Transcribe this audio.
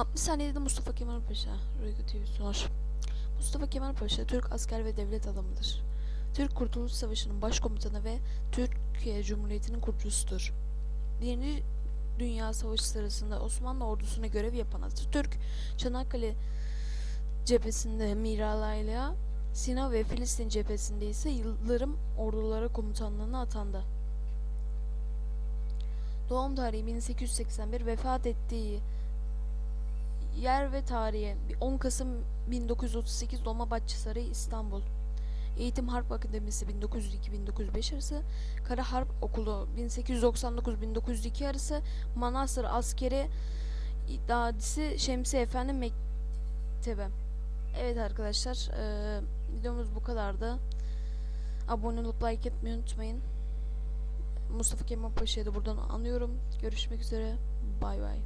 60 saniyede Mustafa Kemal Paşa. Rüygu TV sunar. Mustafa Kemal Paşa Türk asker ve devlet adamıdır. Türk Kurtuluş Savaşı'nın başkomutanı ve Türkiye Cumhuriyeti'nin kurucusudur. Birinci Dünya Savaşı sırasında Osmanlı ordusuna görev yapan Atatürk, Çanakkale cephesinde Miralayla, Sina ve Filistin cephesinde ise Yıldırım ordulara komutanlığına atandı. Doğum tarihi 1881, vefat ettiği yer ve tarihi 10 Kasım 1938 Dolmabahçe Sarayı İstanbul. Eğitim Harp Akademisi 1902-1905 arası, Kara Harp Okulu 1899-1902 arası, Manastır Askeri İdadisi Şemsi Efendi Mektebi. Evet arkadaşlar, eee, videomuz bu kadardı. Abone olup like etmeyi unutmayın. Mustafa Kemal Paşa'yı da buradan anıyorum. Görüşmek üzere. Bay bay.